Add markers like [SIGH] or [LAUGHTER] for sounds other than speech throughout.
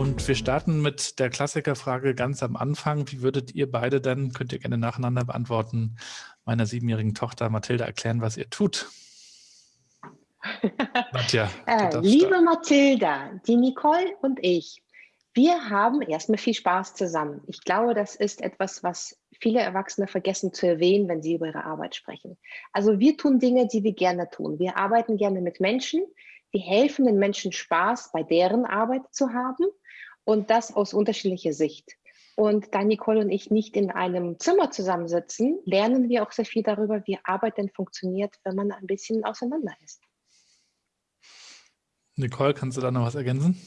Und wir starten mit der Klassikerfrage ganz am Anfang. Wie würdet ihr beide denn, könnt ihr gerne nacheinander beantworten, meiner siebenjährigen Tochter Mathilda erklären, was ihr tut? [LAUGHS] Nadja, äh, liebe. Mathilda, die Nicole und ich, wir haben erstmal viel Spaß zusammen. Ich glaube, das ist etwas, was viele Erwachsene vergessen zu erwähnen, wenn sie über ihre Arbeit sprechen. Also wir tun Dinge, die wir gerne tun. Wir arbeiten gerne mit Menschen. Wir helfen den Menschen Spaß bei deren Arbeit zu haben und das aus unterschiedlicher Sicht. Und da Nicole und ich nicht in einem Zimmer zusammensitzen, lernen wir auch sehr viel darüber, wie Arbeit denn funktioniert, wenn man ein bisschen auseinander ist. Nicole, kannst du da noch was ergänzen?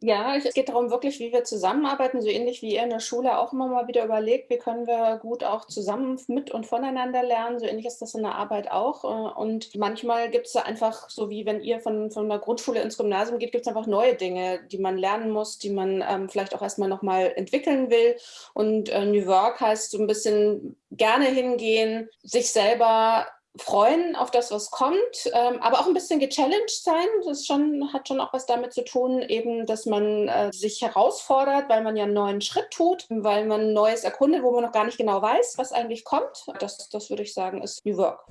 Ja, es geht darum wirklich, wie wir zusammenarbeiten, so ähnlich wie ihr in der Schule auch immer mal wieder überlegt, wie können wir gut auch zusammen mit und voneinander lernen. So ähnlich ist das in der Arbeit auch. Äh, und manchmal gibt es einfach, so wie wenn ihr von, von der Grundschule ins Gymnasium geht, gibt es einfach neue Dinge, die man lernen muss, die man ähm, vielleicht auch erstmal nochmal entwickeln will. Und äh, New Work heißt so ein bisschen gerne hingehen, sich selber freuen auf das, was kommt, ähm, aber auch ein bisschen gechallenged sein. Das schon, hat schon auch was damit zu tun, eben, dass man äh, sich herausfordert, weil man ja einen neuen Schritt tut, weil man Neues erkundet, wo man noch gar nicht genau weiß, was eigentlich kommt. Das, das würde ich sagen, ist New Work.